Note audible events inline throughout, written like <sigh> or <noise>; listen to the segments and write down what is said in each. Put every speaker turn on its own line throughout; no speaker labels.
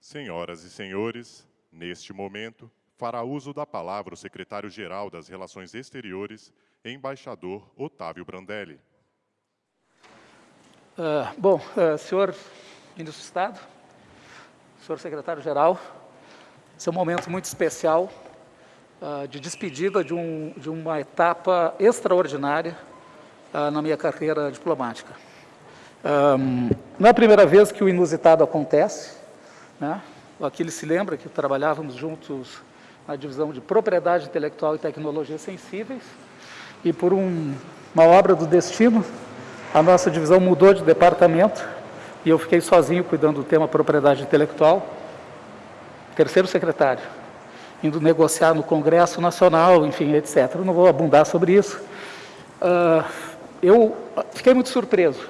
Senhoras e senhores, neste momento, fará uso da palavra o secretário-geral das Relações Exteriores, embaixador Otávio Brandelli.
Uh, bom, uh, senhor ministro do Estado, senhor secretário-geral, esse é um momento muito especial uh, de despedida de, um, de, uma etapa extraordinária na minha carreira diplomática. Um, não é a primeira vez que o inusitado acontece, né? O se lembra que trabalhávamos juntos na divisão de propriedade intelectual e tecnologias sensíveis, e por um, uma obra do destino, a nossa divisão mudou de departamento e eu fiquei sozinho cuidando do tema propriedade intelectual, terceiro secretário, indo negociar no Congresso Nacional, enfim, etc. Eu não vou abundar sobre isso. Uh, eu fiquei muito surpreso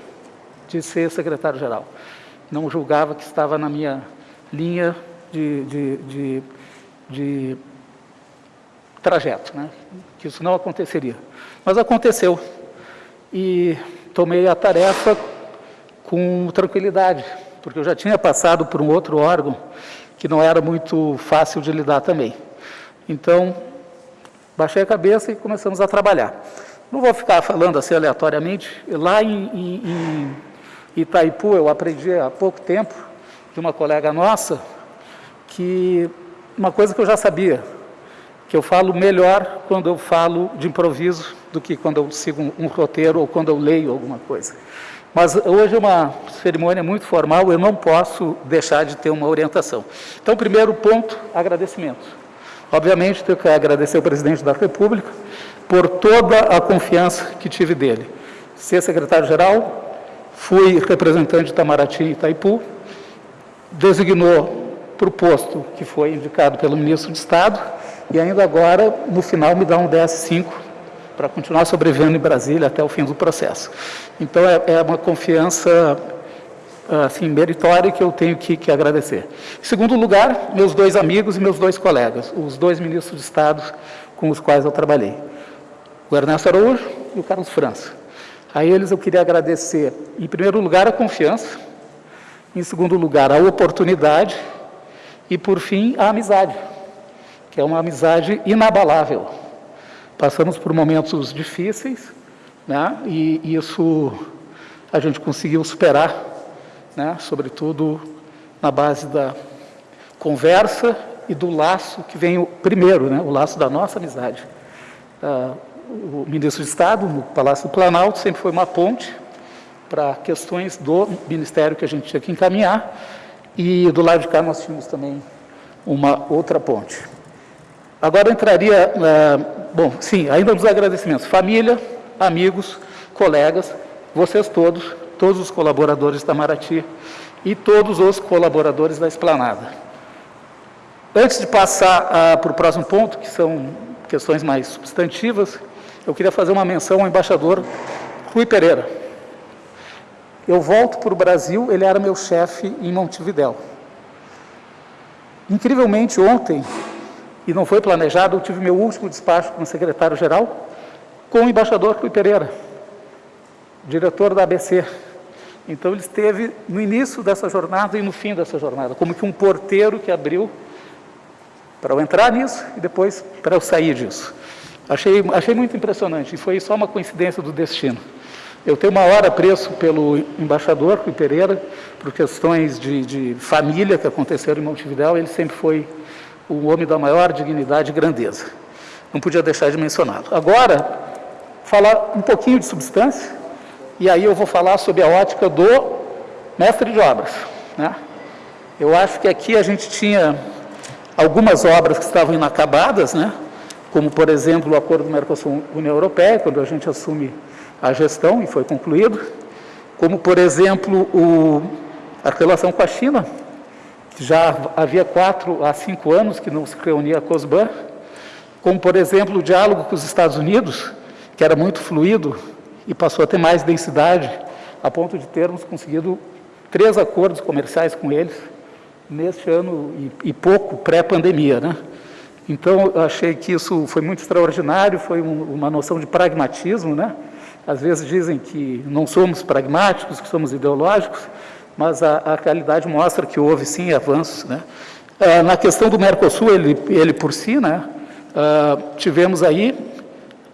de ser secretário-geral. Não julgava que estava na minha linha de, de, de, de trajeto, né? que isso não aconteceria. Mas aconteceu. E tomei a tarefa com tranquilidade, porque eu já tinha passado por um outro órgão que não era muito fácil de lidar também. Então, baixei a cabeça e começamos a trabalhar. Não vou ficar falando assim aleatoriamente. Lá em, em, em Itaipu, eu aprendi há pouco tempo de uma colega nossa, que uma coisa que eu já sabia, que eu falo melhor quando eu falo de improviso do que quando eu sigo um, roteiro ou quando eu leio alguma coisa. Mas hoje é uma cerimônia muito formal, eu não posso deixar de ter uma orientação. Então, primeiro ponto, agradecimento. Obviamente, tenho que agradecer ao presidente da República por toda a confiança que tive dele. Ser secretário-geral, fui representante de Itamaraty e Itaipu, designou para o posto que foi indicado pelo ministro de Estado e ainda agora, no final, me dá um DS5 para continuar sobrevivendo em Brasília até o fim do processo. Então, é, é uma confiança assim, meritória que eu tenho que, que, agradecer. Em segundo lugar, meus dois amigos e meus dois colegas, os dois ministros de Estado com os quais eu trabalhei, o Ernesto Araújo e o Carlos França. A eles eu queria agradecer, em primeiro lugar, a confiança, em segundo lugar, a oportunidade e, por fim, a amizade, que é uma amizade inabalável. Passamos por momentos difíceis, né? e isso a gente conseguiu superar, né? sobretudo na base da conversa e do laço que vem o primeiro, né? o laço da nossa amizade. Uh, o ministro de Estado, no Palácio do Planalto, sempre foi uma ponte para questões do ministério que a gente tinha que encaminhar, e do lado de cá nós tínhamos também uma outra ponte. Agora entraria, uh, bom, sim, ainda nos agradecimentos, família, amigos, colegas, vocês todos, todos os colaboradores da Maraty e todos os colaboradores da Esplanada. Antes de passar uh, para o próximo ponto, que são questões mais substantivas, eu queria fazer uma menção ao embaixador Rui Pereira. Eu volto para o Brasil, ele era meu chefe em Montevidéu. Incrivelmente, ontem, e não foi planejado, eu tive meu último despacho como secretário-geral com o embaixador Rui Pereira, diretor da ABC. Então, ele esteve no início dessa jornada e no fim dessa jornada, como que um porteiro que abriu para eu entrar nisso e depois para eu sair disso. Achei, achei muito impressionante, e foi só uma coincidência do destino. Eu tenho uma hora preço pelo embaixador Rui Pereira, por questões de, de família que aconteceram em Montevidéu, ele sempre foi o homem da maior dignidade e grandeza. Não podia deixar de mencioná-lo. Agora, falar um pouquinho de substância, e aí eu vou falar sobre a ótica do mestre de obras. Né? Eu acho que aqui a gente tinha algumas obras que estavam inacabadas, né? como, por exemplo, o acordo do Mercosul-União Europeia, quando a gente assume a gestão e foi concluído, como, por exemplo, o, a relação com a China, já havia quatro a cinco anos que não se reunia a COSBAN, como, por exemplo, o diálogo com os Estados Unidos, que era muito fluido e passou a ter mais densidade, a ponto de termos conseguido três acordos comerciais com eles neste ano e, e pouco pré-pandemia, né? Então, eu achei que isso foi muito extraordinário, foi um, uma noção de pragmatismo, né? Às vezes dizem que não somos pragmáticos, que somos ideológicos. mas a, a realidade mostra que houve, sim, avanços. Né? Ah, na questão do Mercosul, ele, ele por si, né, ah, tivemos aí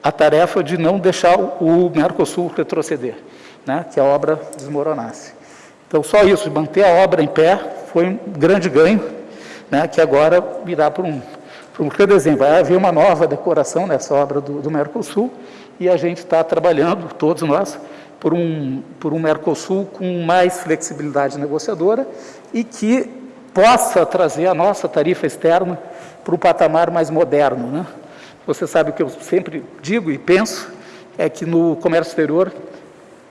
a tarefa de não deixar o Mercosul retroceder, né, que a obra desmoronasse. Então, só isso, manter a obra em pé, foi um grande ganho, né, que agora virá para um, para um redesenho. Vai haver uma nova decoração nessa obra do, do Mercosul, e a gente está trabalhando, todos nós, por um, por um Mercosul com mais flexibilidade negociadora e que possa trazer a nossa tarifa externa para o patamar mais moderno. Né? Você sabe o que eu sempre digo e penso, é que no comércio exterior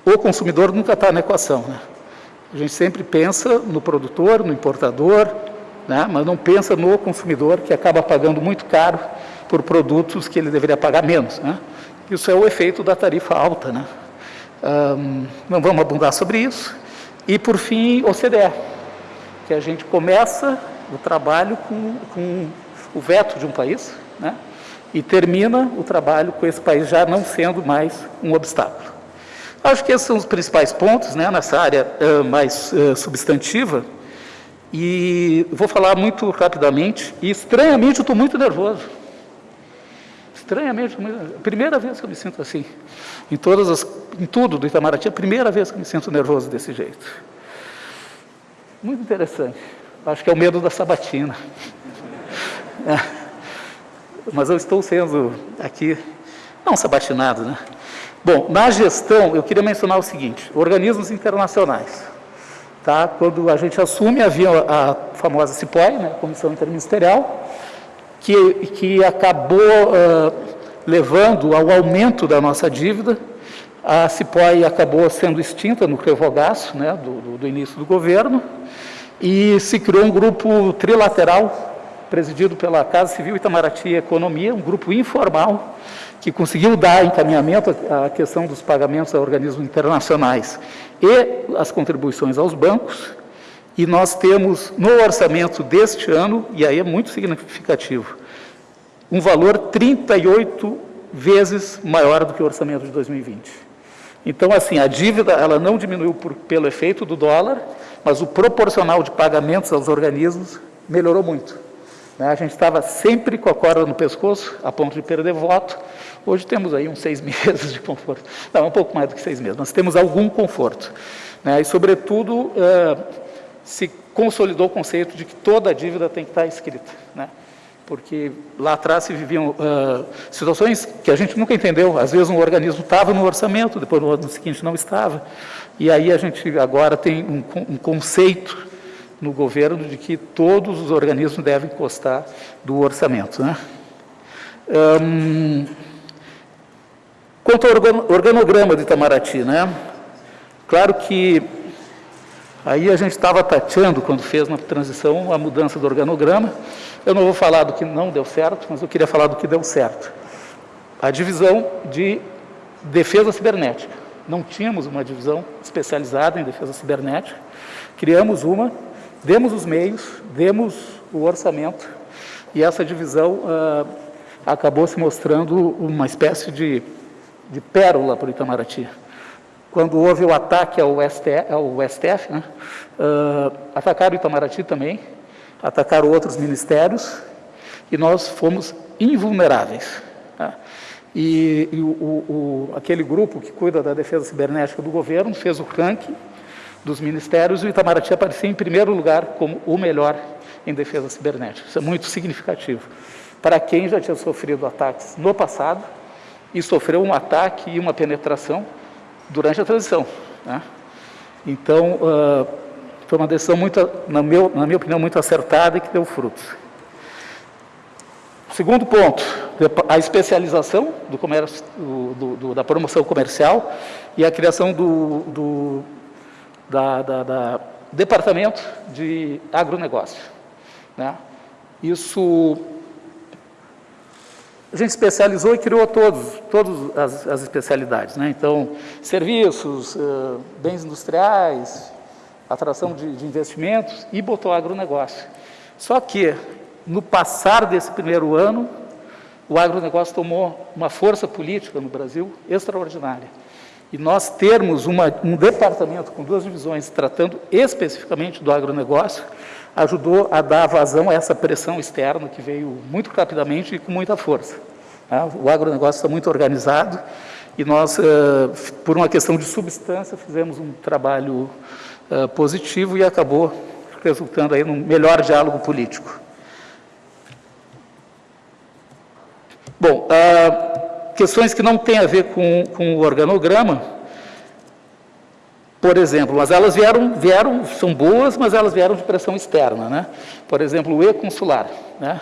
o consumidor nunca está na equação. Né? A gente sempre pensa no produtor, no importador, né? mas não pensa no consumidor, que acaba pagando muito caro por produtos que ele deveria pagar menos. Né? Isso é o efeito da tarifa alta. Né? Um, não vamos abundar sobre isso. E, por fim, OCDE, que a gente começa o trabalho com, com o veto de um país, né? e termina o trabalho com esse país já não sendo mais um obstáculo. Acho que esses são os principais pontos né, nessa área uh, mais uh, substantiva, e vou falar muito rapidamente, e estranhamente eu estou muito nervoso. Estranhamente, primeira vez que eu me sinto assim. Em, todas as, em tudo do Itamaraty, é a primeira vez que eu me sinto nervoso desse jeito. Muito interessante. Acho que é o medo da sabatina. <laughs> É. Mas eu estou sendo aqui, não sabatinado, né? Bom, na gestão, eu queria mencionar o seguinte, organismos internacionais. Tá? Quando a gente assume, havia a famosa CIPOI, né, Comissão Interministerial, que, que acabou uh, levando ao aumento da nossa dívida. A CIPOI acabou sendo extinta no revogaço né, do, do, do início do governo e se criou um grupo trilateral presidido pela Casa Civil Itamaraty Economia, um grupo informal que conseguiu dar encaminhamento à questão dos pagamentos a organismos internacionais e as contribuições aos bancos, e nós temos no orçamento deste ano, e aí é muito significativo, um valor 38 vezes maior do que o orçamento de 2020. Então, assim, a dívida ela não diminuiu por, pelo efeito do dólar, mas o proporcional de pagamentos aos organismos melhorou muito. Né? A gente estava sempre com a corda no pescoço, a ponto de perder voto. Hoje temos aí uns seis <laughs> meses de conforto. Não, um pouco mais do que seis meses, mas temos algum conforto. Né? E, sobretudo, uh, se consolidou o conceito de que toda a dívida tem que estar escrita, né? porque lá atrás se viviam uh, situações que a gente nunca entendeu. Às vezes um organismo estava no orçamento, depois no ano seguinte não estava. E aí a gente agora tem um, um conceito no governo de que todos os organismos devem constar do orçamento. Né? Um, quanto ao organograma de Itamaraty, né? claro que Aí a gente estava tateando, quando fez na transição, a mudança do organograma. Eu não vou falar do que não deu certo, mas eu queria falar do que deu certo. A divisão de defesa cibernética. Não tínhamos uma divisão especializada em defesa cibernética. Criamos uma, demos os meios, demos o orçamento, e essa divisão ah, acabou se mostrando uma espécie de, de pérola para o Itamaraty quando houve o ataque ao STF, ao STF né, uh, atacaram o Itamaraty também, atacaram outros ministérios, e nós fomos invulneráveis. Tá? E, e o, o, aquele grupo que cuida da defesa cibernética do governo fez o ranking dos ministérios e o Itamaraty aparecia em primeiro lugar como o melhor em defesa cibernética. Isso é muito significativo. Para quem já tinha sofrido ataques no passado e sofreu um ataque e uma penetração durante a transição. Né? Então, uh, foi uma decisão, muito, na, meu, na minha opinião, muito acertada e que deu frutos. Segundo ponto, a especialização do comércio, do, do, da promoção comercial e a criação do, da, da, da departamento de agronegócio. Né? Isso a gente especializou e criou todos, todas as, as especialidades. Né? Então, serviços, uh, bens industriais, atração de, de, investimentos e botou agronegócio. Só que, no passar desse primeiro ano, o agronegócio tomou uma força política no Brasil extraordinária. e nós termos uma, um departamento com duas divisões tratando especificamente do agronegócio, ajudou a dar vazão a essa pressão externa que veio muito rapidamente e com muita força. Né? O agronegócio está muito organizado e nós, por uma questão de substância, fizemos um trabalho positivo e acabou resultando aí num melhor diálogo político. Bom, questões que não têm a ver com, com o organograma, por exemplo, mas elas vieram, vieram, são boas, mas elas vieram de pressão externa, né? Por exemplo, o E-consular, né?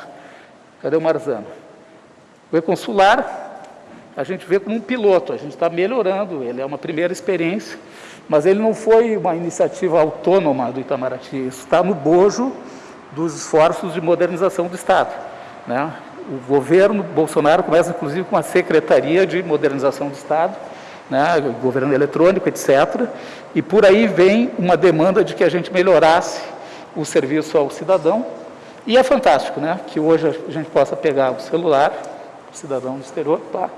Cadê o Marzano? O E-consular, a gente vê como um piloto, a gente está melhorando, ele é uma primeira experiência, mas ele não foi uma iniciativa autônoma do Itamaraty, isso está no bojo dos esforços de modernização do Estado, né? O governo Bolsonaro começa, inclusive, com a Secretaria de Modernização do Estado, né, governo eletrônico, etc. E por aí vem uma demanda de que a gente melhorasse o serviço ao cidadão. E é fantástico, né, que hoje a gente possa pegar o celular, o cidadão do exterior, pá,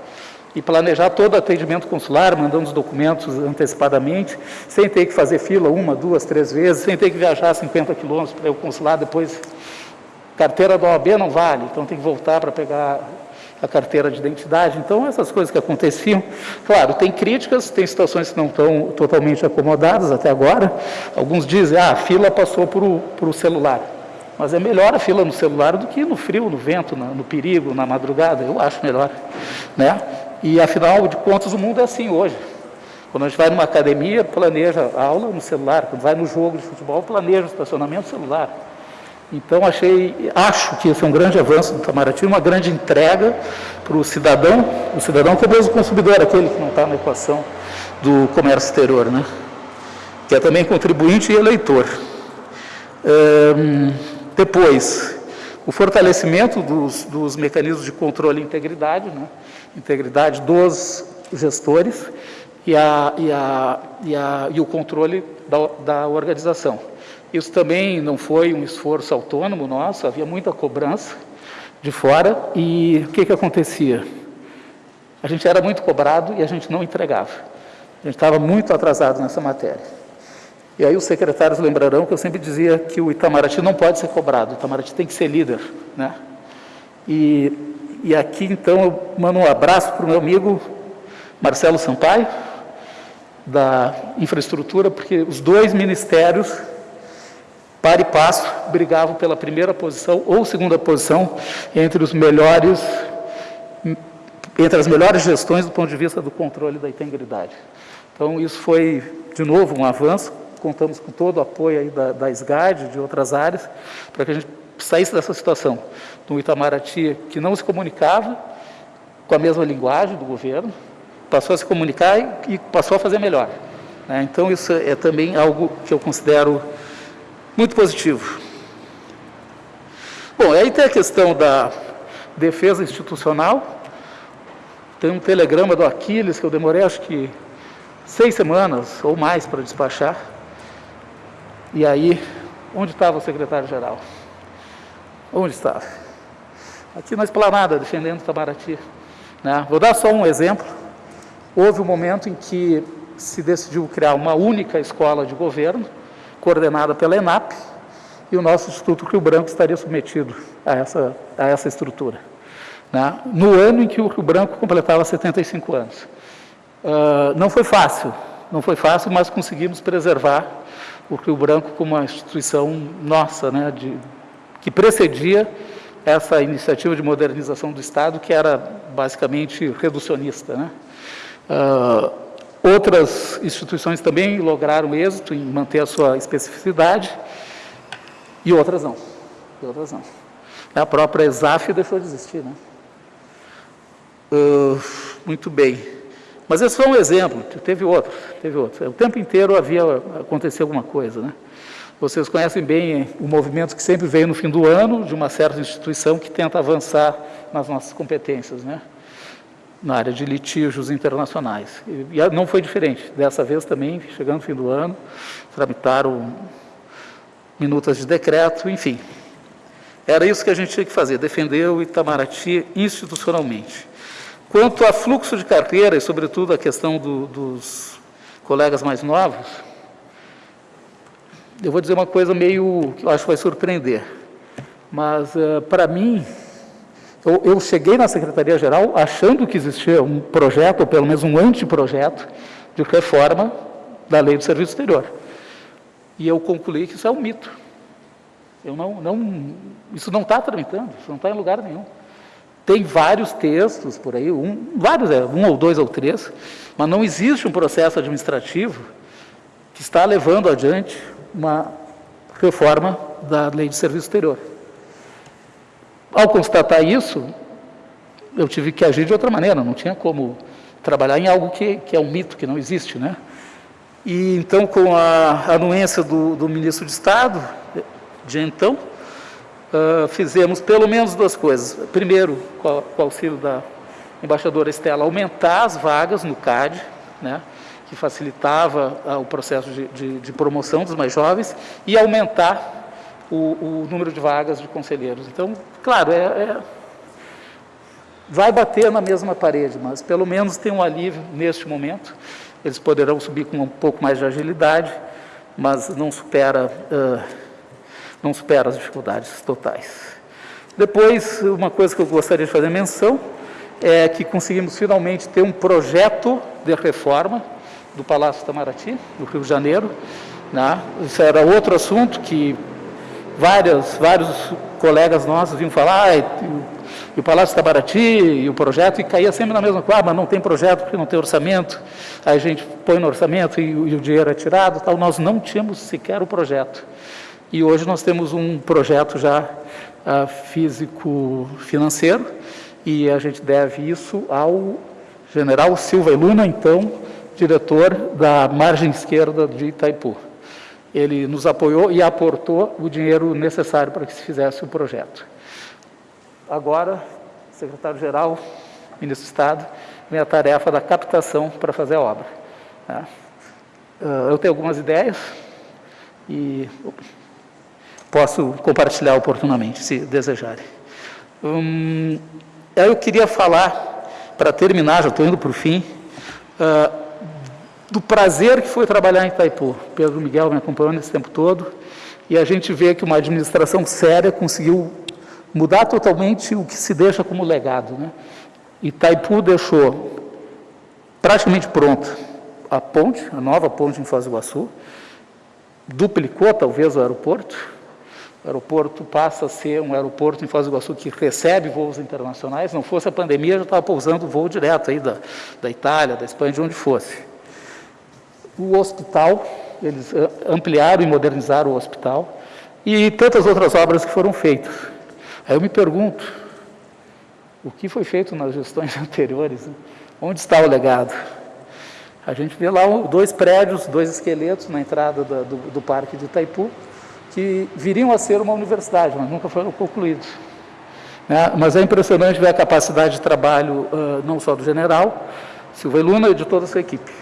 e planejar todo o atendimento consular, mandando os documentos antecipadamente, sem ter que fazer fila uma, duas, três vezes, sem ter que viajar 50 quilômetros para o consulado, depois carteira da OAB não vale, então tem que voltar para pegar a carteira de identidade. Então, essas coisas que aconteciam, claro, tem críticas, tem situações que não estão totalmente acomodadas até agora. Alguns dizem, ah, a fila passou para o celular. Mas é melhor a fila no celular do que no frio, no vento, no, no perigo, na madrugada. Eu acho melhor. Né? E, afinal de contas, o mundo é assim hoje. Quando a gente vai numa academia, planeja a aula no celular. Quando vai no jogo de futebol, planeja o estacionamento no celular. Então, achei, acho que esse é um grande avanço do Itamaraty, uma grande entrega para o cidadão, o cidadão que é mesmo consumidor, aquele que não está na equação do comércio exterior, né? que é também contribuinte e eleitor. depois, o fortalecimento dos, dos, mecanismos de controle e integridade, né? integridade dos gestores e, a, e, a, e, a, e o controle da, da organização. Isso também não foi um esforço autônomo nosso, havia muita cobrança de fora e o que, que acontecia? A gente era muito cobrado e a gente não entregava. A gente estava muito atrasado nessa matéria. E aí os secretários lembrarão que eu sempre dizia que o Itamaraty não pode ser cobrado, o Itamaraty tem que ser líder. Né? E, e aqui, então, eu mando um abraço para o meu amigo Marcelo Sampaio, da infraestrutura, porque os dois ministérios par e passo, brigavam pela primeira posição ou segunda posição entre os melhores, entre as melhores gestões do ponto de vista do controle da integridade. Então, isso foi, de novo, um avanço, contamos com todo o apoio aí da, da SGAD, de outras áreas, para que a gente saísse dessa situação, do Itamaraty, que não se comunicava com a mesma linguagem do governo, passou a se comunicar e, e passou a fazer melhor. Né? Então, isso é também algo que eu considero muito positivo. Bom, aí tem a questão da defesa institucional. Tem um telegrama do Aquiles que eu demorei acho que seis semanas ou mais para despachar. E aí, onde estava o secretário-geral? Onde estava? Aqui na esplanada, defendendo Itamaraty. Né? Vou dar só um exemplo. Houve um momento em que se decidiu criar uma única escola de governo, coordenada pela ENAP, e o nosso Instituto Rio Branco estaria submetido a essa, a essa estrutura. Né? No ano em que o Rio Branco completava 75 anos. Uh, não foi fácil, não foi fácil, mas conseguimos preservar o Rio Branco como uma instituição nossa, né, de, que precedia essa iniciativa de modernização do Estado, que era basicamente reducionista. Né? Uh, Outras instituições também lograram êxito em manter a sua especificidade e outras não. E outras não. A própria ESAF deixou de existir. Né? Uh, muito bem. Mas esse foi um exemplo, teve outro, teve outro. O tempo inteiro havia acontecido alguma coisa. Né? Vocês conhecem bem o movimento que sempre veio no fim do ano, de uma certa instituição que tenta avançar nas nossas competências. Né? Na área de litígios internacionais. E não foi diferente. Dessa vez também, chegando no fim do ano, tramitaram minutas de decreto, enfim. Era isso que a gente tinha que fazer, defender o Itamaraty institucionalmente. Quanto a fluxo de carreira e, sobretudo, a questão do, dos colegas mais novos, eu vou dizer uma coisa meio que eu acho que vai surpreender. Mas, uh, para mim, eu, eu, cheguei na Secretaria-Geral achando que existia um projeto, ou pelo menos um anteprojeto, de reforma da Lei do Serviço Exterior. E eu concluí que isso é um mito. Eu não, não, isso não está tramitando, isso não está em lugar nenhum. Tem vários textos por aí, um, vários, é, um ou dois ou três, mas não existe um processo administrativo que está levando adiante uma reforma da Lei de Serviço Exterior. Ao constatar isso, eu tive que agir de outra maneira, não tinha como trabalhar em algo que, que é um mito, que não existe, né? E então, com a anuência do, do ministro de Estado, de então, uh, fizemos pelo menos duas coisas. Primeiro, com, com o auxílio da embaixadora Estela, aumentar as vagas no CAD, né? que facilitava uh, o processo de, de, de, promoção dos mais jovens, e aumentar o, o, número de vagas de conselheiros. Então, claro, é, é, vai bater na mesma parede, mas pelo menos tem um alívio neste momento. Eles poderão subir com um pouco mais de agilidade, mas não supera, uh, não supera as dificuldades totais. Depois, uma coisa que eu gostaria de fazer menção é que conseguimos finalmente ter um projeto de reforma do Palácio Itamaraty, no Rio de Janeiro. Né? Isso era outro assunto que várias, vários colegas nossos vinham falar, ah, e o Palácio Itamaraty e o projeto, e caía sempre na mesma coisa, ah, mas não tem projeto porque não tem orçamento, aí a gente põe no orçamento e, e o dinheiro é tirado, tal. nós não tínhamos sequer o projeto. E hoje nós temos um projeto já uh, físico-financeiro, e a gente deve isso ao general Silva e Luna, então, diretor da margem esquerda de Itaipu. Ele nos apoiou e aportou o dinheiro necessário para que se fizesse o projeto. Agora, secretário-geral, ministro do Estado, vem a tarefa da captação para fazer a obra. Né? Eu tenho algumas ideias e posso compartilhar oportunamente, se desejarem. Hum, eu queria falar, para terminar, já estou indo para o fim, uh, do prazer que foi trabalhar em Itaipu. Pedro Miguel me acompanhou nesse tempo todo, e a gente vê que uma administração séria conseguiu mudar totalmente o que se deixa como legado. Né? Itaipu deixou praticamente pronta a ponte, a nova ponte em Foz do Iguaçu, duplicou talvez o aeroporto, o aeroporto passa a ser um aeroporto em Foz do Iguaçu que recebe voos internacionais, não fosse a pandemia, já estava pousando voo direto aí da, da Itália, da Espanha, de onde fosse. O hospital, eles eh, ampliaram e modernizaram o hospital, e tantas outras obras que foram feitas. Aí eu me pergunto, o que foi feito nas gestões <laughs> anteriores? Né? Onde está o legado? A gente vê lá dois prédios, dois esqueletos na entrada do, do, do Parque de Itaipu, que viriam a ser uma universidade, mas nunca foram concluídos. Né? Mas é impressionante ver a capacidade de trabalho uh, não só do general, Silva Luna, e de toda a sua equipe.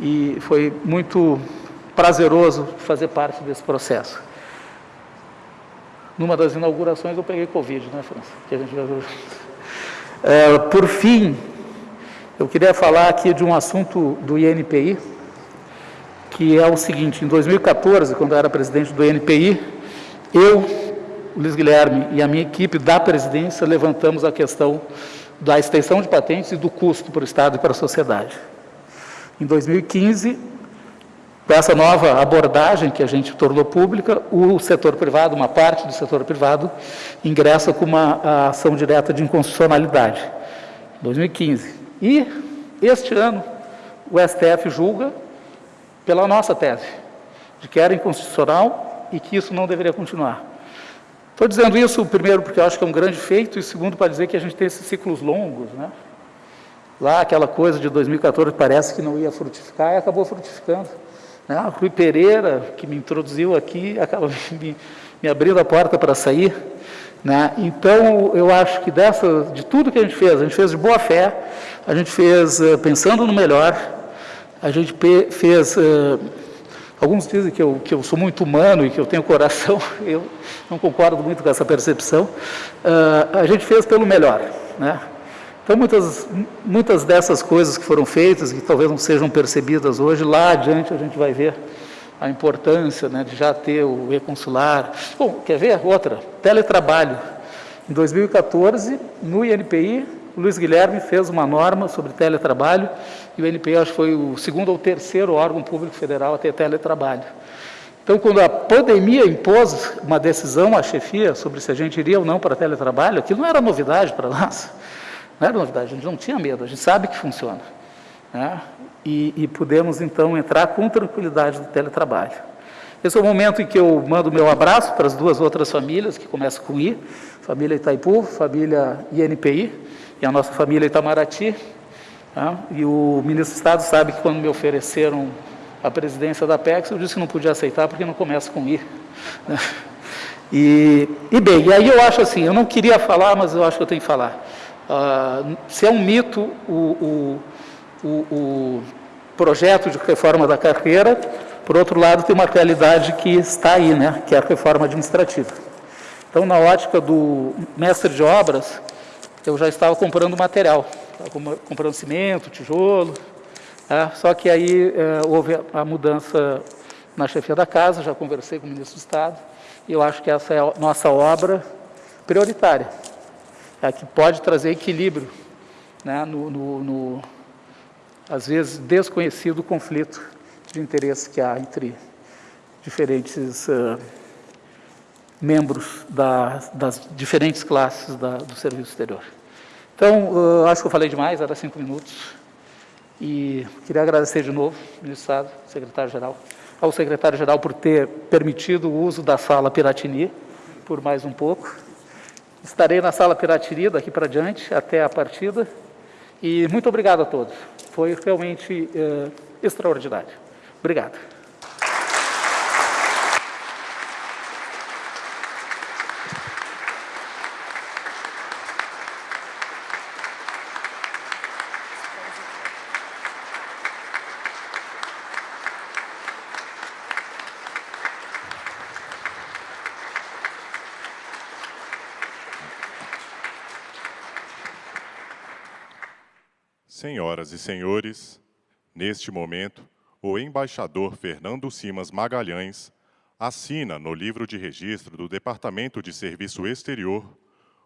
E foi muito prazeroso fazer parte desse processo. Numa das inaugurações eu peguei Covid, né, França? Que a gente. É, por fim, eu queria falar aqui de um assunto do INPI, que é o seguinte, em 2014, quando eu era presidente do INPI, eu, Luiz Guilherme e a minha equipe da presidência levantamos a questão da extensão de patentes e do custo para o Estado e para a sociedade. Em 2015, com essa nova abordagem que a gente tornou pública, o setor privado, uma parte do setor privado, ingressa com uma ação direta de inconstitucionalidade, 2015. E, este ano, o STF julga pela nossa tese, de que era inconstitucional e que isso não deveria continuar. Estou dizendo isso, primeiro, porque eu acho que é um grande feito, e segundo, para dizer que a gente tem esses ciclos longos, né? Lá, aquela coisa de 2014 parece que não ia frutificar e acabou frutificando. Né? A Rui Pereira, que me introduziu aqui, acaba <laughs> me, me abrindo a porta para sair. Né? Então, eu acho que dessa, de tudo que a gente fez, a gente fez de boa fé, a gente fez uh, pensando no melhor, a gente fez... Uh, alguns dizem que eu, que eu sou muito humano e que eu tenho coração, <laughs> eu não concordo muito com essa percepção. Uh, a gente fez pelo melhor, né? Então, muitas, muitas dessas coisas que foram feitas, que talvez não sejam percebidas hoje, lá adiante a gente vai ver a importância né, de já ter o e-consular. Bom, quer ver? Outra, teletrabalho. Em 2014, no INPI, Luiz Guilherme fez uma norma sobre teletrabalho, e o INPI acho que foi o segundo ou terceiro órgão público federal a ter teletrabalho. Então, quando a pandemia impôs uma decisão à chefia sobre se a gente iria ou não para teletrabalho, aquilo não era novidade para nós. Não era novidade, a gente não tinha medo, a gente sabe que funciona. Né? E, e pudemos, então, entrar com tranquilidade no teletrabalho. Esse é o momento em que eu mando meu abraço para as duas outras famílias, que começam com I, família Itaipu, família INPI, e a nossa família Itamaraty. Tá? E o ministro do Estado sabe que quando me ofereceram a presidência da PEX, eu disse que não podia aceitar porque não começa com I. Né? E, e, bem, e aí eu acho assim, eu não queria falar, mas eu acho que eu tenho que falar. Uh, se é um mito o, o, o, projeto de reforma da carreira, por outro lado, tem uma realidade que está aí, né, que é a reforma administrativa. Então, na ótica do mestre de obras, eu já estava comprando material, estava comprando cimento, tijolo, é, só que aí é, houve a mudança na chefia da casa, já conversei com o ministro do Estado, e eu acho que essa é a nossa obra prioritária, é que pode trazer equilíbrio né, no, no, no, às vezes, desconhecido conflito de interesse que há entre diferentes uh, membros da, das diferentes classes da, do serviço exterior. Então, uh, acho que eu falei demais, era cinco minutos, e queria agradecer de novo, ministro do Estado, secretário-geral, ao secretário-geral por ter permitido o uso da sala Piratini por mais um pouco. Estarei na sala Piratini daqui para diante, até a partida, e muito obrigado a todos. Foi realmente uh, extraordinário. Obrigado.
Senhoras e senhores, neste momento, o embaixador Fernando Simas Magalhães assina no livro de registro do Departamento de Serviço Exterior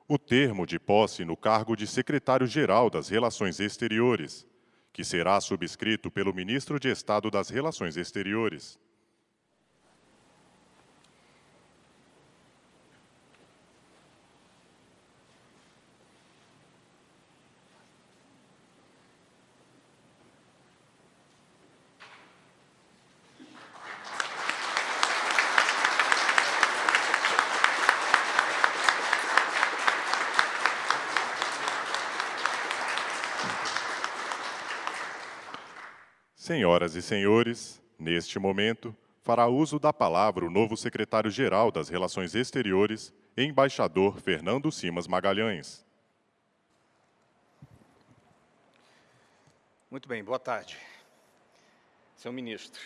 o termo de posse no cargo de secretário-geral das Relações Exteriores, que será subscrito pelo ministro de Estado das Relações Exteriores. Senhoras e senhores, neste momento, fará uso da palavra o novo secretário-geral das Relações Exteriores, embaixador Fernando Simas Magalhães.
Muito bem, boa tarde. Senhor ministro,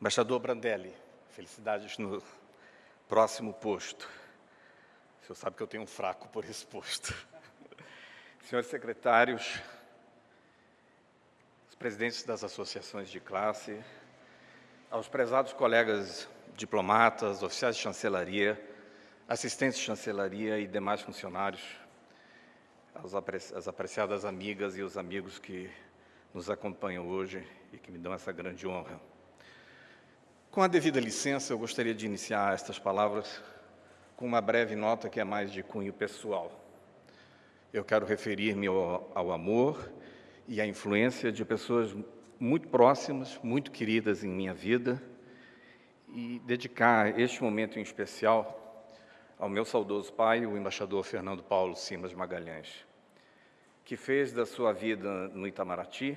embaixador Brandelli, felicidades no próximo posto. O senhor sabe que eu tenho um fraco por esse posto. Senhores secretários, presidentes das associações de classe, aos prezados colegas diplomatas, oficiais de chancelaria, assistentes de chancelaria e demais funcionários, as apreciadas amigas e os amigos que nos acompanham hoje e que me dão essa grande honra. Com a devida licença, eu gostaria de iniciar estas palavras com uma breve nota que é mais de cunho pessoal. Eu quero referir-me ao, ao amor e a influência de pessoas muito próximas, muito queridas em minha vida, e dedicar este momento em especial ao meu saudoso pai, o embaixador Fernando Paulo Simas Magalhães, que fez da sua vida no Itamaraty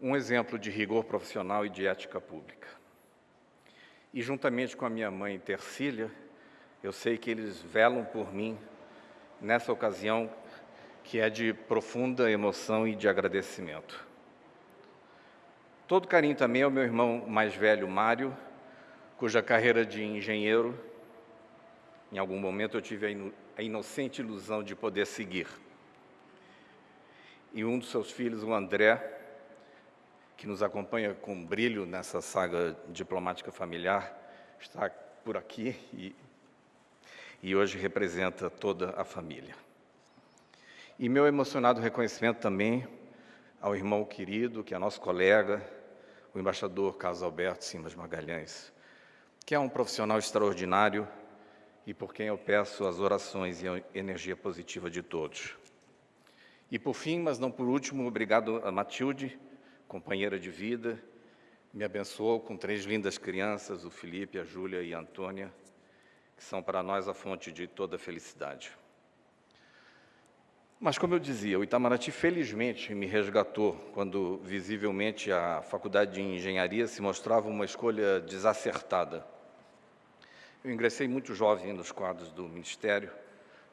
um exemplo de rigor profissional e de ética pública. E juntamente com a minha mãe Tercília, eu sei que eles velam por mim nessa ocasião que é de profunda emoção e de agradecimento. Todo carinho também ao meu irmão mais velho, Mário, cuja carreira de engenheiro, em algum momento eu tive a inocente ilusão de poder seguir. e um dos seus filhos, o André, que nos acompanha com brilho nessa saga diplomática familiar, está por aqui e, e hoje representa toda a família. E meu emocionado reconhecimento também ao irmão querido, que é nosso colega, o embaixador Carlos Alberto Simas Magalhães, que é um profissional extraordinário e por quem eu peço as orações e a energia positiva de todos. E por fim, mas não por último, obrigado a Matilde, companheira de vida, me abençoou com três lindas crianças, o Felipe, a Júlia e a Antônia, que são para nós a fonte de toda felicidade. Mas, como eu dizia, o Itamaraty felizmente me resgatou quando, visivelmente, a Faculdade de Engenharia se mostrava uma escolha desacertada. Eu ingressei muito jovem nos quadros do Ministério,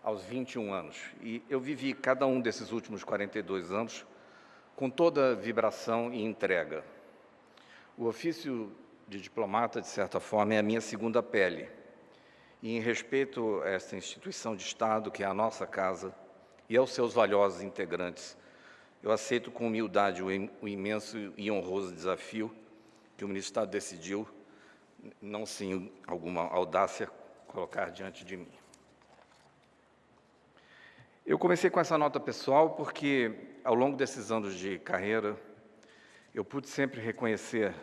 aos 21 anos, e eu vivi cada um desses últimos 42 anos com toda vibração e entrega. O ofício de diplomata, de certa forma, é a minha segunda pele. E em respeito a esta instituição de Estado, que é a nossa casa, e aos seus valiosos integrantes, eu aceito com humildade o imenso e honroso desafio que o Ministro do Estado decidiu, não sem alguma audácia, colocar diante de mim. Eu comecei com essa nota pessoal porque, ao longo desses anos de carreira, eu pude sempre reconhecer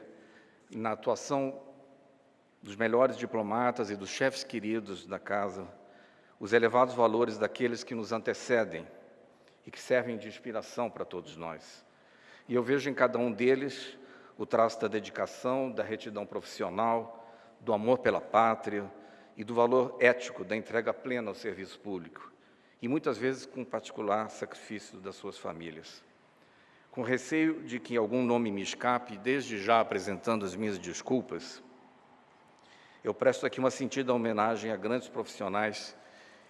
na atuação dos melhores diplomatas e dos chefes queridos da casa os elevados valores daqueles que nos antecedem e que servem de inspiração para todos nós. E eu vejo em cada um deles o traço da dedicação, da retidão profissional, do amor pela pátria e do valor ético da entrega plena ao serviço público e muitas vezes com particular sacrifício das suas famílias. Com receio de que algum nome me escape, desde já apresentando as minhas desculpas, eu presto aqui uma sentida homenagem a grandes profissionais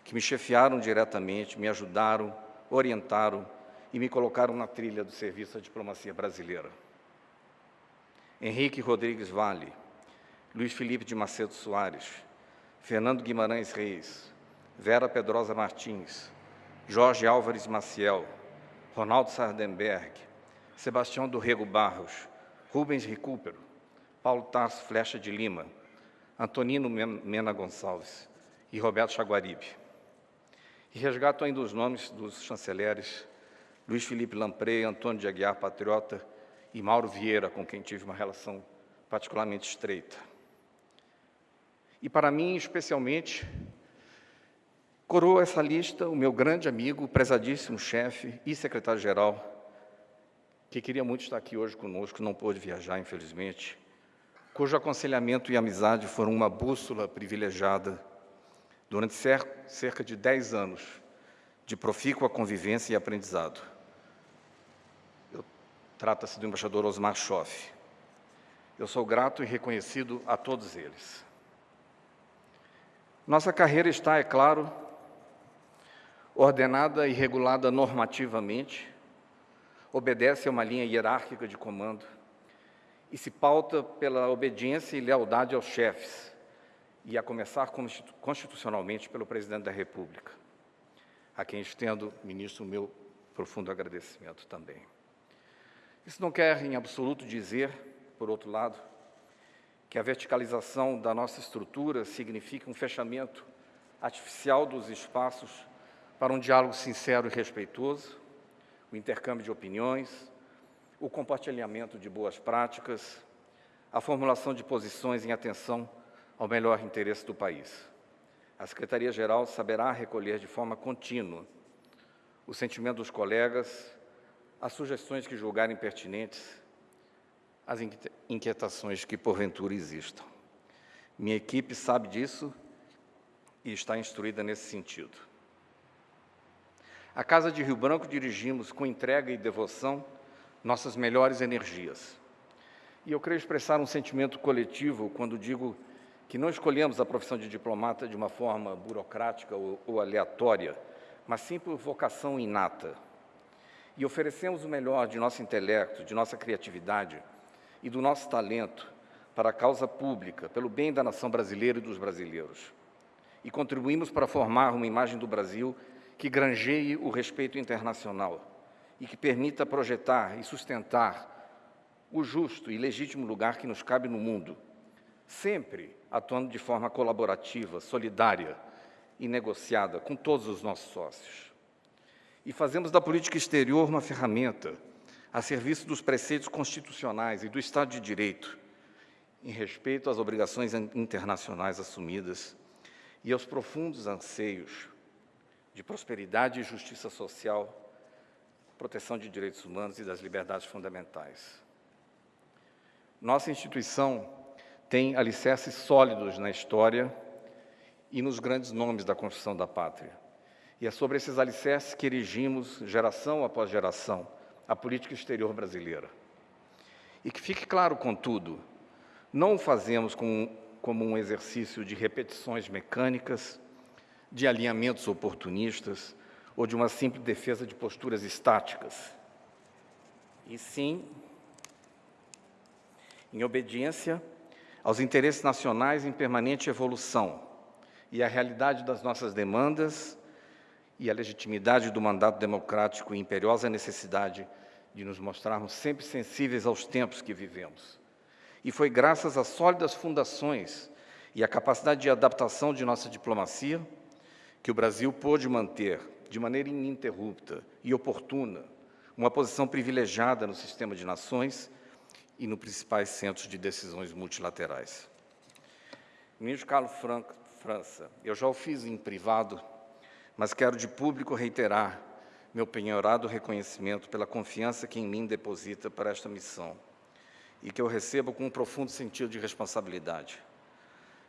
que me chefiaram diretamente, me ajudaram, orientaram e me colocaram na trilha do serviço à diplomacia brasileira. Henrique Rodrigues Vale, Luiz Felipe de Macedo Soares, Fernando Guimarães Reis, Vera Pedrosa Martins, Jorge Álvares Maciel, Ronaldo Sardenberg, Sebastião do Rego Barros, Rubens Recupero, Paulo Tarso Flecha de Lima, Antonino Mena Gonçalves e Roberto Chaguaribe. E resgato ainda os nomes dos chanceleres Luiz Felipe Lamprey, Antônio de Aguiar Patriota e Mauro Vieira, com quem tive uma relação particularmente estreita. E para mim, especialmente, Coroa essa lista o meu grande amigo, prezadíssimo chefe e secretário-geral, que queria muito estar aqui hoje conosco, não pôde viajar, infelizmente, cujo aconselhamento e amizade foram uma bússola privilegiada durante cerca de dez anos de profícua convivência e aprendizado. Trata-se do embaixador Osmar Schoff. Eu sou grato e reconhecido a todos eles. Nossa carreira está, é claro, ordenada e regulada normativamente, obedece a uma linha hierárquica de comando e se pauta pela obediência e lealdade aos chefes, e a começar constitucionalmente pelo Presidente da República, a quem estendo, ministro, o meu profundo agradecimento também. Isso não quer, em absoluto, dizer, por outro lado, que a verticalização da nossa estrutura significa um fechamento artificial dos espaços para um diálogo sincero e respeitoso, o intercâmbio de opiniões, o compartilhamento de boas práticas, a formulação de posições em atenção ao melhor interesse do país. A Secretaria-Geral saberá recolher de forma contínua o sentimento dos colegas, as sugestões que julgarem pertinentes, as inquietações que porventura existam. Minha equipe sabe disso e está instruída nesse sentido. A Casa de Rio Branco dirigimos com entrega e devoção nossas melhores energias. E eu creio expressar um sentimento coletivo quando digo que não escolhemos a profissão de diplomata de uma forma burocrática ou, ou aleatória, mas sim por vocação inata. E oferecemos o melhor de nosso intelecto, de nossa criatividade e do nosso talento para a causa pública, pelo bem da nação brasileira e dos brasileiros. E contribuímos para formar uma imagem do Brasil que granjeie o respeito internacional e que permita projetar e sustentar o justo e legítimo lugar que nos cabe no mundo, sempre atuando de forma colaborativa, solidária e negociada com todos os nossos sócios. E fazemos da política exterior uma ferramenta a serviço dos preceitos constitucionais e do Estado de Direito, em respeito às obrigações internacionais assumidas e aos profundos anseios de prosperidade e justiça social, proteção de direitos humanos e das liberdades fundamentais. Nossa instituição tem alicerces sólidos na história e nos grandes nomes da construção da pátria. E é sobre esses alicerces que erigimos, geração após geração, a política exterior brasileira. E que fique claro, contudo, não o fazemos com, como um exercício de repetições mecânicas, de alinhamentos oportunistas ou de uma simples defesa de posturas estáticas, e sim em obediência aos interesses nacionais em permanente evolução e à realidade das nossas demandas e à legitimidade do mandato democrático e imperiosa necessidade de nos mostrarmos sempre sensíveis aos tempos que vivemos. E foi graças às sólidas fundações e à capacidade de adaptação de nossa diplomacia que o Brasil pôde manter, de maneira ininterrupta e oportuna, uma posição privilegiada no sistema de nações e nos principais centros de decisões multilaterais. Ministro Carlos Franco, França, eu já o fiz em privado, mas quero de público reiterar meu penhorado reconhecimento pela confiança que em mim deposita para esta missão e que eu recebo com um profundo sentido de responsabilidade.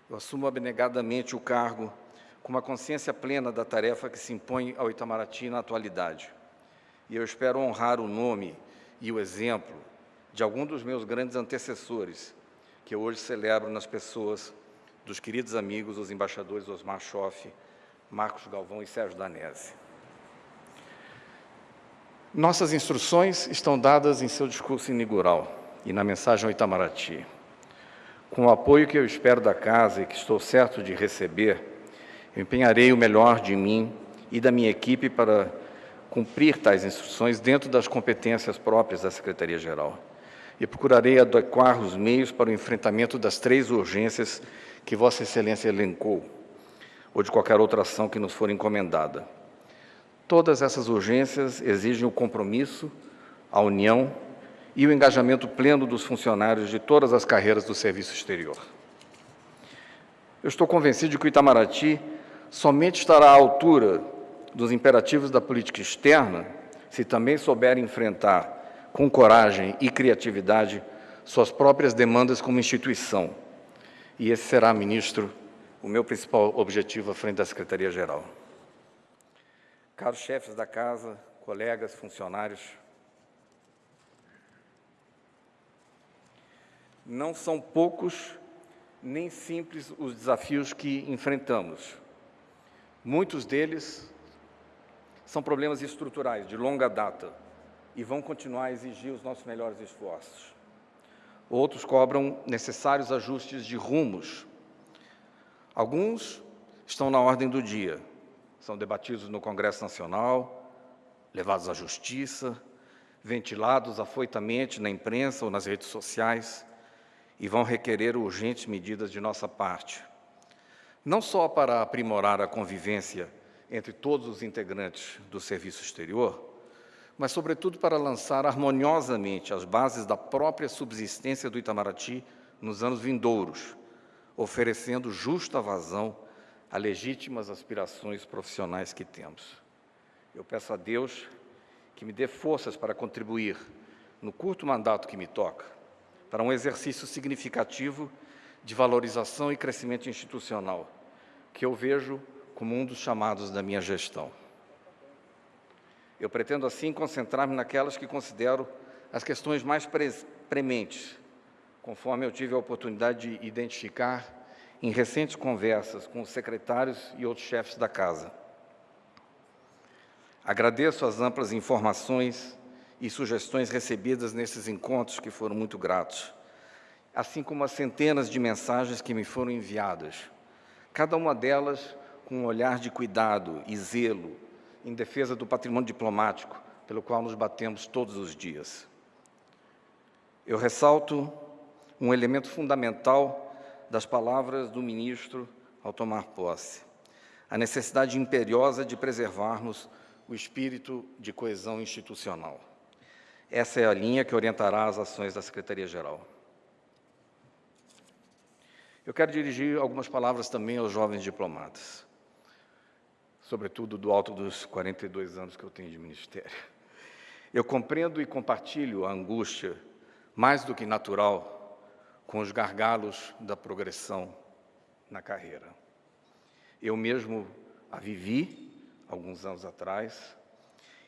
Eu assumo abnegadamente o cargo com uma consciência plena da tarefa que se impõe ao Itamaraty na atualidade. E eu espero honrar o nome e o exemplo de algum dos meus grandes antecessores, que eu hoje celebro nas pessoas dos queridos amigos, os embaixadores Osmar Schoff, Marcos Galvão e Sérgio Danese. Nossas instruções estão dadas em seu discurso inaugural e na mensagem ao Itamaraty. Com o apoio que eu espero da casa e que estou certo de receber, eu empenharei o melhor de mim e da minha equipe para cumprir tais instruções dentro das competências próprias da Secretaria-Geral e procurarei adequar os meios para o enfrentamento das três urgências que Vossa Excelência elencou, ou de qualquer outra ação que nos for encomendada. Todas essas urgências exigem o compromisso, a união e o engajamento pleno dos funcionários de todas as carreiras do serviço exterior. Eu estou convencido de que o Itamaraty somente estará à altura dos imperativos da política externa se também souber enfrentar com coragem e criatividade, suas próprias demandas como instituição. E esse será, ministro, o meu principal objetivo à frente da Secretaria-Geral. Caros chefes da Casa, colegas, funcionários, não são poucos nem simples os desafios que enfrentamos. Muitos deles são problemas estruturais, de longa data, e vão continuar a exigir os nossos melhores esforços. Outros cobram necessários ajustes de rumos. Alguns estão na ordem do dia, são debatidos no Congresso Nacional, levados à Justiça, ventilados afoitamente na imprensa ou nas redes sociais e vão requerer urgentes medidas de nossa parte. Não só para aprimorar a convivência entre todos os integrantes do serviço exterior, mas, sobretudo, para lançar harmoniosamente as bases da própria subsistência do Itamaraty nos anos vindouros, oferecendo justa vazão a legítimas aspirações profissionais que temos. Eu peço a Deus que me dê forças para contribuir, no curto mandato que me toca, para um exercício significativo de valorização e crescimento institucional, que eu vejo como um dos chamados da minha gestão. Eu pretendo, assim, concentrar-me naquelas que considero as questões mais pre prementes, conforme eu tive a oportunidade de identificar em recentes conversas com os secretários e outros chefes da Casa. Agradeço as amplas informações e sugestões recebidas nesses encontros, que foram muito gratos, assim como as centenas de mensagens que me foram enviadas, cada uma delas com um olhar de cuidado e zelo em defesa do patrimônio diplomático, pelo qual nos batemos todos os dias. Eu ressalto um elemento fundamental das palavras do ministro ao tomar posse, a necessidade imperiosa de preservarmos o espírito de coesão institucional. Essa é a linha que orientará as ações da Secretaria-Geral. Eu quero dirigir algumas palavras também aos jovens diplomatas, sobretudo do alto dos 42 anos que eu tenho de ministério. Eu compreendo e compartilho a angústia, mais do que natural, com os gargalos da progressão na carreira. Eu mesmo a vivi alguns anos atrás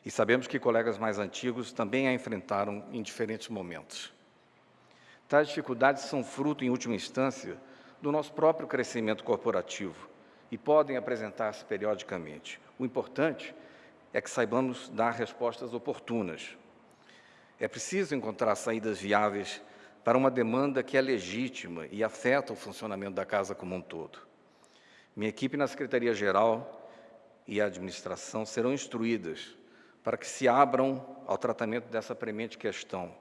e sabemos que colegas mais antigos também a enfrentaram em diferentes momentos. Tais dificuldades são fruto, em última instância, do nosso próprio crescimento corporativo e podem apresentar-se periodicamente. O importante é que saibamos dar respostas oportunas. É preciso encontrar saídas viáveis para uma demanda que é legítima e afeta o funcionamento da casa como um todo. Minha equipe na Secretaria-Geral e a administração serão instruídas para que se abram ao tratamento dessa premente questão,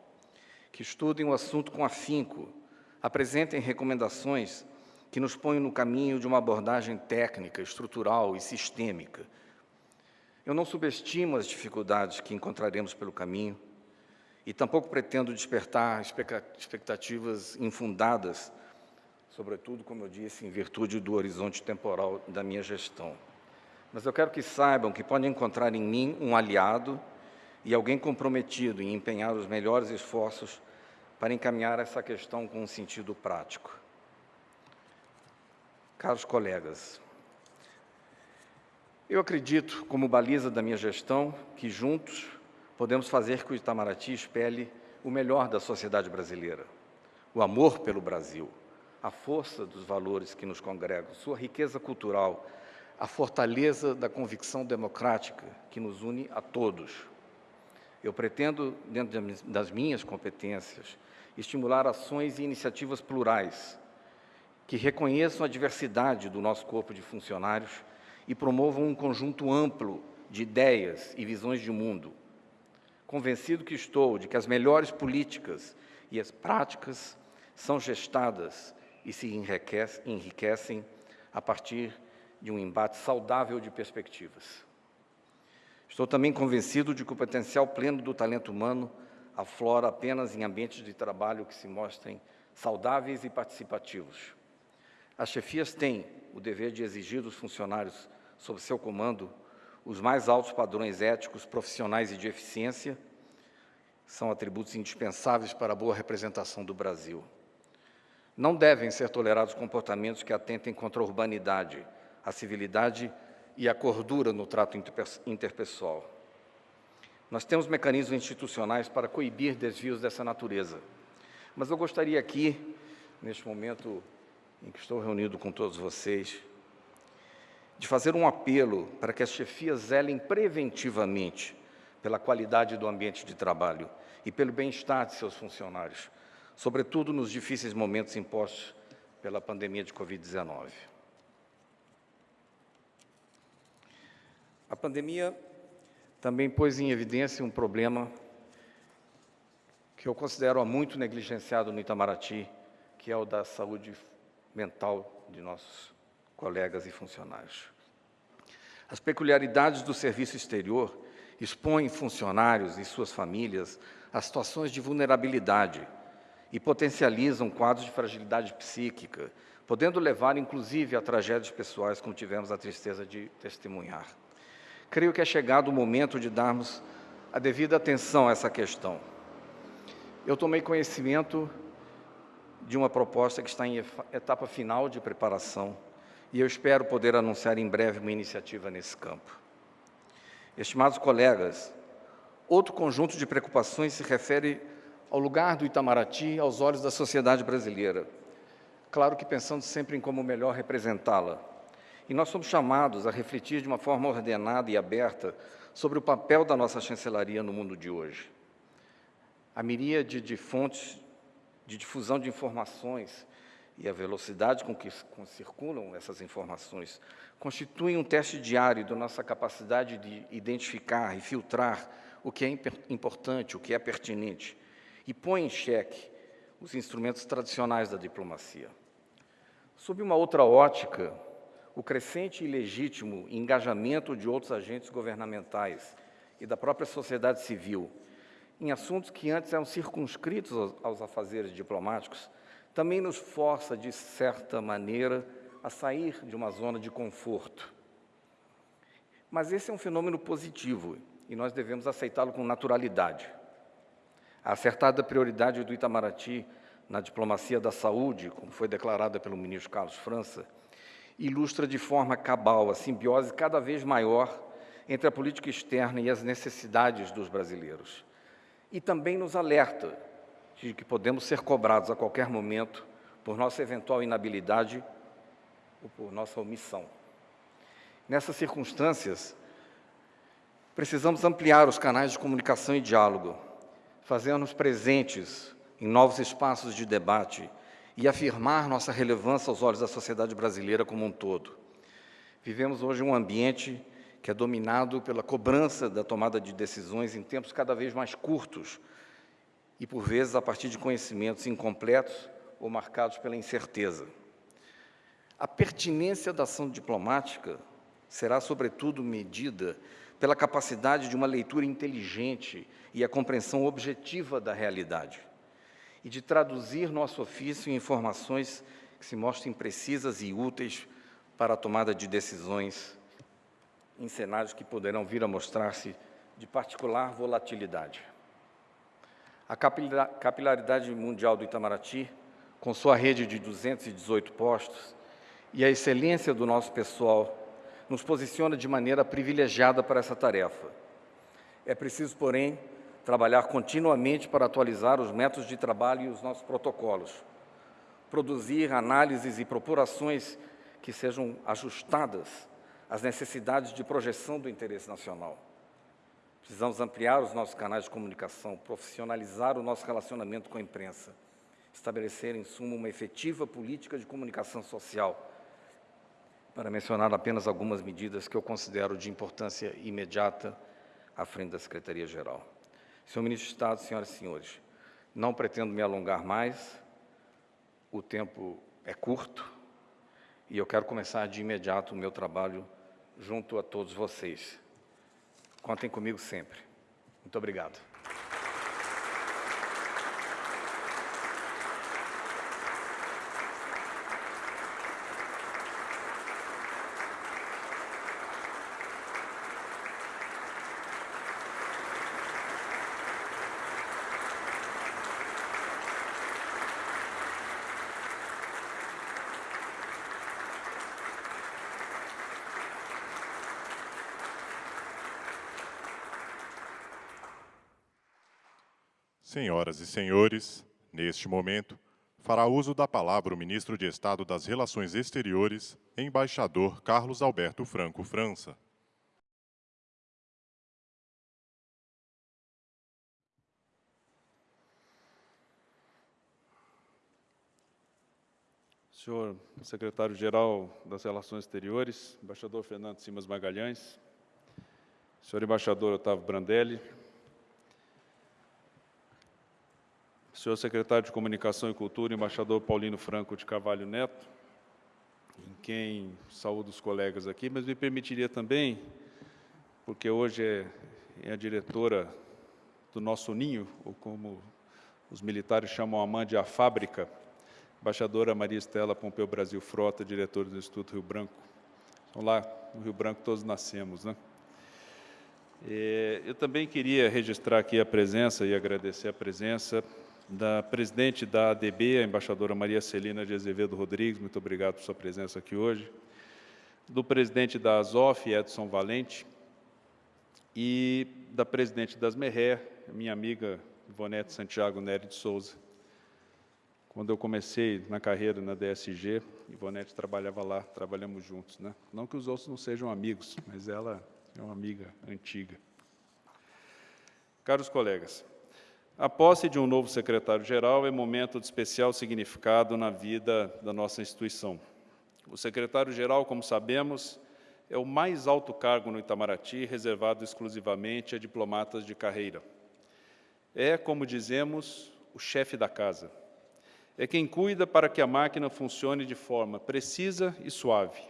que estudem o assunto com afinco, apresentem recomendações que nos ponham no caminho de uma abordagem técnica, estrutural e sistêmica. Eu não subestimo as dificuldades que encontraremos pelo caminho e tampouco pretendo despertar expectativas infundadas, sobretudo, como eu disse, em virtude do horizonte temporal da minha gestão. Mas eu quero que saibam que podem encontrar em mim um aliado e alguém comprometido em empenhar os melhores esforços para encaminhar essa questão com um sentido prático. Caros colegas, eu acredito, como baliza da minha gestão, que juntos podemos fazer que o Itamaraty espelhe o melhor da sociedade brasileira, o amor pelo Brasil, a força dos valores que nos congregam, sua riqueza cultural, a fortaleza da convicção democrática que nos une a todos. Eu pretendo, dentro das minhas competências, estimular ações e iniciativas plurais que reconheçam a diversidade do nosso corpo de funcionários e promovam um conjunto amplo de ideias e visões de mundo. Convencido que estou de que as melhores políticas e as práticas são gestadas e se enriquecem a partir de um embate saudável de perspectivas. Estou também convencido de que o potencial pleno do talento humano aflora apenas em ambientes de trabalho que se mostrem saudáveis e participativos. As chefias têm o dever de exigir dos funcionários sob seu comando os mais altos padrões éticos, profissionais e de eficiência, são atributos indispensáveis para a boa representação do Brasil. Não devem ser tolerados comportamentos que atentem contra a urbanidade, a civilidade e a cordura no trato interpessoal. Nós temos mecanismos institucionais para coibir desvios dessa natureza, mas eu gostaria aqui, neste momento em que estou reunido com todos vocês, de fazer um apelo para que as chefias zelem preventivamente pela qualidade do ambiente de trabalho e pelo bem-estar de seus funcionários, sobretudo nos difíceis momentos impostos pela pandemia de Covid-19. A pandemia também pôs em evidência um problema que eu considero há muito negligenciado no Itamaraty, que é o da saúde mental de nossos colegas e funcionários. As peculiaridades do serviço exterior expõem funcionários e suas famílias a situações de vulnerabilidade e potencializam quadros de fragilidade psíquica, podendo levar, inclusive, a tragédias pessoais, como tivemos a tristeza de testemunhar. Creio que é chegado o momento de darmos a devida atenção a essa questão. Eu tomei conhecimento de uma proposta que está em etapa final de preparação e eu espero poder anunciar em breve uma iniciativa nesse campo. Estimados colegas, outro conjunto de preocupações se refere ao lugar do Itamaraty aos olhos da sociedade brasileira. Claro que pensando sempre em como melhor representá-la. E nós somos chamados a refletir de uma forma ordenada e aberta sobre o papel da nossa chancelaria no mundo de hoje. A miríade de fontes de difusão de informações e a velocidade com que circulam essas informações constituem um teste diário da nossa capacidade de identificar e filtrar o que é importante, o que é pertinente, e põe em xeque os instrumentos tradicionais da diplomacia. Sob uma outra ótica, o crescente e legítimo engajamento de outros agentes governamentais e da própria sociedade civil em assuntos que antes eram circunscritos aos, aos afazeres diplomáticos, também nos força, de certa maneira, a sair de uma zona de conforto. Mas esse é um fenômeno positivo e nós devemos aceitá-lo com naturalidade. A acertada prioridade do Itamaraty na diplomacia da saúde, como foi declarada pelo ministro Carlos França, ilustra de forma cabal a simbiose cada vez maior entre a política externa e as necessidades dos brasileiros. E também nos alerta de que podemos ser cobrados a qualquer momento por nossa eventual inabilidade ou por nossa omissão. Nessas circunstâncias, precisamos ampliar os canais de comunicação e diálogo, fazendo-nos presentes em novos espaços de debate e afirmar nossa relevância aos olhos da sociedade brasileira como um todo. Vivemos hoje um ambiente que é dominado pela cobrança da tomada de decisões em tempos cada vez mais curtos e, por vezes, a partir de conhecimentos incompletos ou marcados pela incerteza. A pertinência da ação diplomática será, sobretudo, medida pela capacidade de uma leitura inteligente e a compreensão objetiva da realidade, e de traduzir nosso ofício em informações que se mostrem precisas e úteis para a tomada de decisões em cenários que poderão vir a mostrar-se de particular volatilidade. A capilaridade mundial do Itamaraty, com sua rede de 218 postos, e a excelência do nosso pessoal nos posiciona de maneira privilegiada para essa tarefa. É preciso, porém, trabalhar continuamente para atualizar os métodos de trabalho e os nossos protocolos, produzir análises e propurações que sejam ajustadas às necessidades de projeção do interesse nacional. Precisamos ampliar os nossos canais de comunicação, profissionalizar o nosso relacionamento com a imprensa, estabelecer, em suma, uma efetiva política de comunicação social, para mencionar apenas algumas medidas que eu considero de importância imediata à frente da Secretaria-Geral. Senhor Ministro de Estado, senhoras e senhores, não pretendo me alongar mais, o tempo é curto e eu quero começar de imediato o meu trabalho junto a todos vocês. Contem comigo sempre. Muito obrigado.
Senhoras e senhores, neste momento, fará uso da palavra o ministro de Estado das Relações Exteriores, embaixador Carlos Alberto Franco França.
Senhor secretário-geral das Relações Exteriores, embaixador Fernando Simas Magalhães, senhor embaixador Otávio Brandelli, senhor secretário de Comunicação e Cultura, embaixador Paulino Franco de Carvalho Neto, em quem saúdo os colegas aqui, mas me permitiria também, porque hoje é, é a diretora do nosso ninho, ou como os militares chamam a mãe de a fábrica, embaixadora Maria Estela Pompeu Brasil Frota, diretora do Instituto Rio Branco. Então, lá no Rio Branco todos nascemos, né? É, eu também queria registrar aqui a presença e agradecer a presença da presidente da ADB, a embaixadora Maria Celina de Azevedo Rodrigues, muito obrigado por sua presença aqui hoje, do presidente da ASOF, Edson Valente, e da presidente das Merré, minha amiga Ivonete Santiago Nery de Souza. Quando eu comecei na carreira na DSG, Ivonete trabalhava lá, trabalhamos juntos. Né? Não que os outros não sejam amigos, mas ela é uma amiga antiga. Caros colegas, a posse de um novo secretário-geral é momento de especial significado na vida da nossa instituição. O secretário-geral, como sabemos, é o mais alto cargo no Itamaraty, reservado exclusivamente a diplomatas de carreira. É, como dizemos, o chefe da casa. É quem cuida para que a máquina funcione de forma precisa e suave.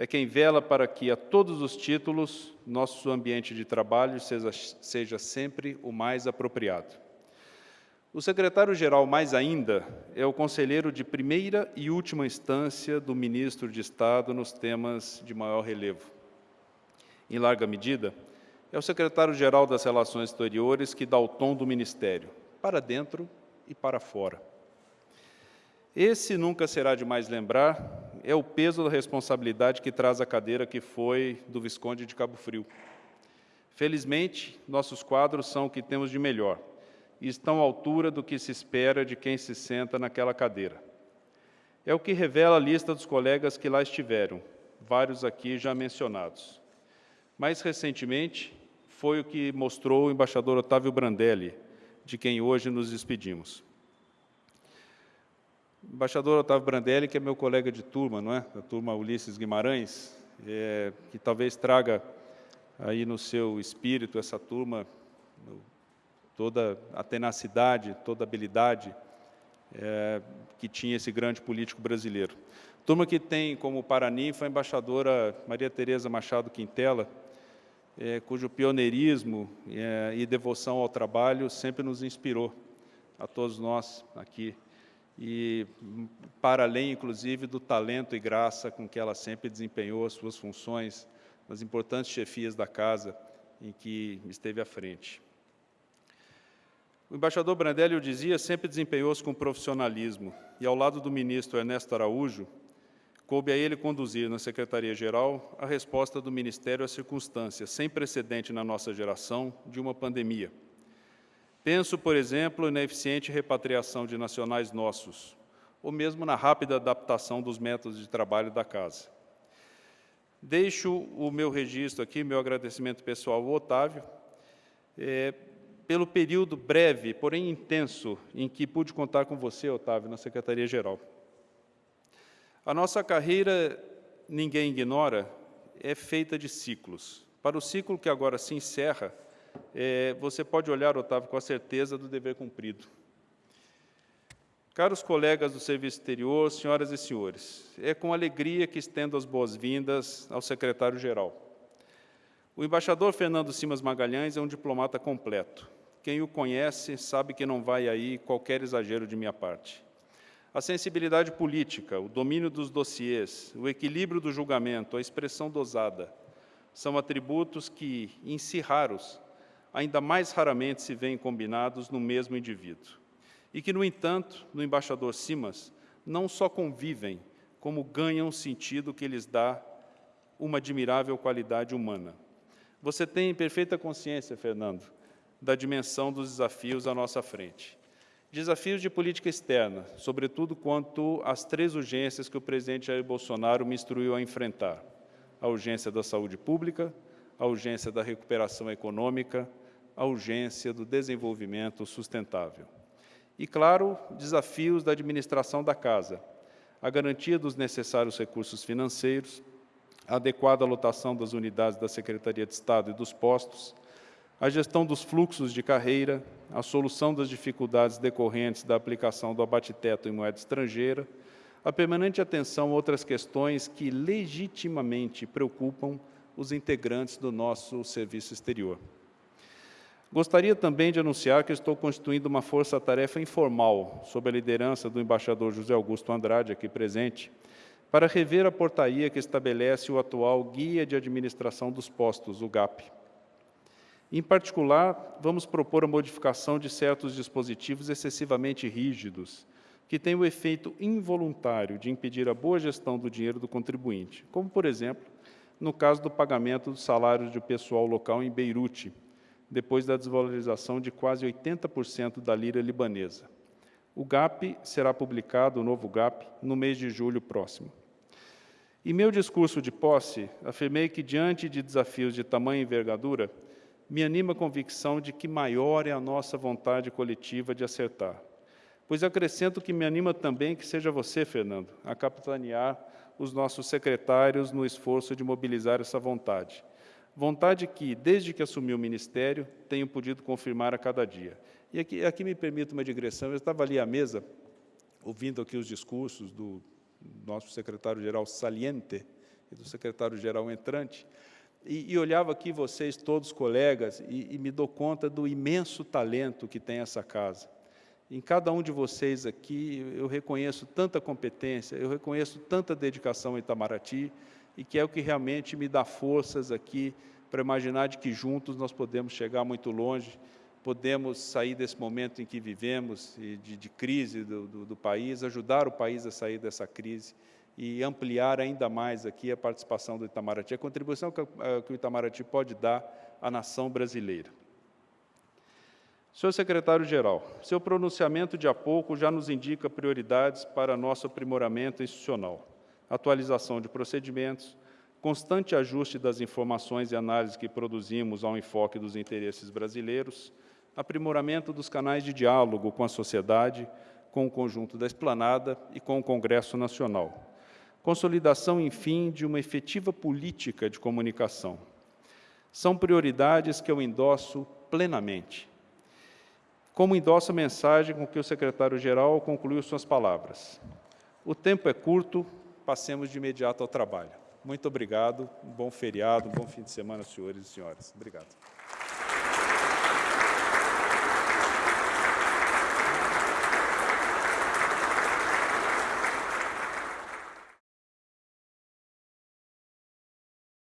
É quem vela para que, a todos os títulos, nosso ambiente de trabalho seja, seja sempre o mais apropriado. O secretário-geral, mais ainda, é o conselheiro de primeira e última instância do ministro de Estado nos temas de maior relevo. Em larga medida, é o secretário-geral das Relações Exteriores que dá o tom do ministério, para dentro e para fora. Esse nunca será demais lembrar, é o peso da responsabilidade que traz a cadeira que foi do Visconde de Cabo Frio. Felizmente, nossos quadros são o que temos de melhor e estão à altura do que se espera de quem se senta naquela cadeira. É o que revela a lista dos colegas que lá estiveram, vários aqui já mencionados. Mais recentemente, foi o que mostrou o embaixador Otávio Brandelli, de quem hoje nos despedimos. Embaixador Otávio Brandelli, que é meu colega de turma, não é? Da turma Ulisses Guimarães, é, que talvez traga aí no seu espírito essa turma toda a tenacidade, toda a habilidade é, que tinha esse grande político brasileiro. Turma que tem como paraninfa a embaixadora Maria Tereza Machado Quintela, é, cujo pioneirismo é, e devoção ao trabalho sempre nos inspirou, a todos nós aqui, e para além, inclusive, do talento e graça com que ela sempre desempenhou as suas funções nas importantes chefias da casa em que esteve à frente. O embaixador Brandelli, eu dizia, sempre desempenhou-se com profissionalismo e, ao lado do ministro Ernesto Araújo, coube a ele conduzir na Secretaria-Geral a resposta do Ministério às circunstâncias sem precedente na nossa geração de uma pandemia. Penso, por exemplo, na eficiente repatriação de nacionais nossos, ou mesmo na rápida adaptação dos métodos de trabalho da Casa. Deixo o meu registro aqui, meu agradecimento pessoal ao Otávio, é, pelo período breve, porém intenso, em que pude contar com você, Otávio, na Secretaria-Geral. A nossa carreira, ninguém ignora, é feita de ciclos. Para o ciclo que agora se encerra, é, você pode olhar, Otávio, com a certeza do dever cumprido. Caros colegas do Serviço Exterior, senhoras e senhores, é com alegria que estendo as boas-vindas ao secretário-geral. O embaixador Fernando Simas Magalhães é um diplomata completo. Quem o conhece sabe que não vai aí qualquer exagero de minha parte. A sensibilidade política, o domínio dos dossiês, o equilíbrio do julgamento, a expressão dosada, são atributos que, em si raros, ainda mais raramente se veem combinados no mesmo indivíduo. E que, no entanto, no embaixador Simas, não só convivem, como ganham sentido que lhes dá uma admirável qualidade humana. Você tem perfeita consciência, Fernando, da dimensão dos desafios à nossa frente. Desafios de política externa, sobretudo quanto às três urgências que o presidente Jair Bolsonaro me instruiu a enfrentar. A urgência da saúde pública, a urgência da recuperação econômica, a urgência do desenvolvimento sustentável. E, claro, desafios da administração da casa, a garantia dos necessários recursos financeiros, a adequada lotação das unidades da Secretaria de Estado e dos postos, a gestão dos fluxos de carreira, a solução das dificuldades decorrentes da aplicação do abate-teto em moeda estrangeira, a permanente atenção a outras questões que legitimamente preocupam os integrantes do nosso serviço exterior. Gostaria também de anunciar que estou constituindo uma força-tarefa informal, sob a liderança do embaixador José Augusto Andrade, aqui presente, para rever a portaria que estabelece o atual Guia de Administração dos Postos, o GAP. Em particular, vamos propor a modificação de certos dispositivos excessivamente rígidos, que têm o efeito involuntário de impedir a boa gestão do dinheiro do contribuinte, como, por exemplo, no caso do pagamento dos salários de pessoal local em Beirute, depois da desvalorização de quase 80% da lira libanesa. O GAP será publicado, o novo GAP, no mês de julho próximo. Em meu discurso de posse, afirmei que, diante de desafios de tamanha envergadura, me anima a convicção de que maior é a nossa vontade coletiva de acertar. Pois acrescento que me anima também que seja você, Fernando, a capitanear os nossos secretários no esforço de mobilizar essa vontade. Vontade que, desde que assumi o Ministério, tenho podido confirmar a cada dia. E aqui, aqui me permito uma digressão, eu estava ali à mesa, ouvindo aqui os discursos do nosso secretário-geral saliente e do secretário-geral entrante, e, e, olhava aqui vocês, todos colegas, e, e me dou conta do imenso talento que tem essa casa. Em cada um de vocês aqui, eu reconheço tanta competência, eu reconheço tanta dedicação em Itamaraty, e que é o que realmente me dá forças aqui para imaginar de que juntos nós podemos chegar muito longe, podemos sair desse momento em que vivemos, de, de crise do, do, do país, ajudar o país a sair dessa crise e ampliar ainda mais aqui a participação do Itamaraty, a contribuição que, que o Itamaraty pode dar à nação brasileira. Senhor secretário-geral, seu pronunciamento de há pouco já nos indica prioridades para nosso aprimoramento institucional, atualização de procedimentos, constante ajuste das informações e análises que produzimos ao enfoque dos interesses brasileiros, aprimoramento dos canais de diálogo com a sociedade, com o conjunto da esplanada e com o Congresso Nacional. Consolidação, enfim, de uma efetiva política de comunicação. São prioridades que eu endosso plenamente como endossa a mensagem com que o secretário-geral concluiu suas palavras. O tempo é curto, passemos de imediato ao trabalho. Muito obrigado, um bom feriado, um bom fim de semana, senhores e senhoras. Obrigado.